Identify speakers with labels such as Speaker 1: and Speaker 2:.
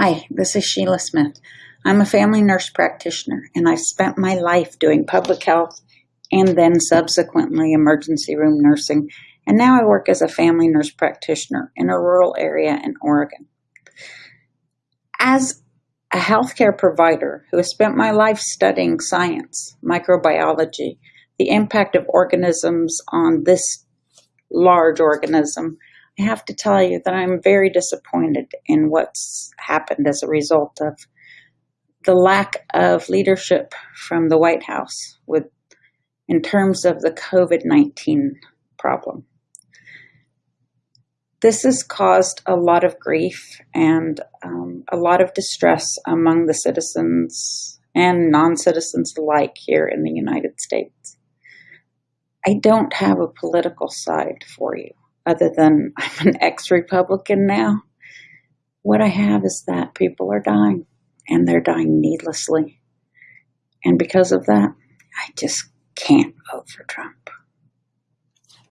Speaker 1: Hi, this is Sheila Smith. I'm a family nurse practitioner and I've spent my life doing public health and then subsequently emergency room nursing. And now I work as a family nurse practitioner in a rural area in Oregon. As a healthcare provider who has spent my life studying science, microbiology, the impact of organisms on this large organism, have to tell you that I'm very disappointed in what's happened as a result of the lack of leadership from the White House with in terms of the COVID-19 problem. This has caused a lot of grief and um, a lot of distress among the citizens and non-citizens alike here in the United States. I don't have a political side for you other than I'm an ex-Republican now. What I have is that people are dying and they're dying needlessly. And because of that, I just can't vote for Trump.